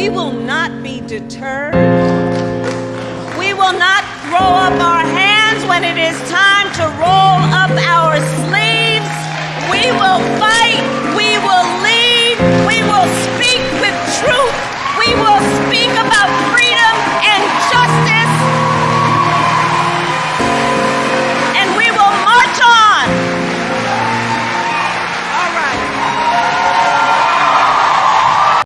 We will not be deterred. We will not throw up our hands when it is time to roll up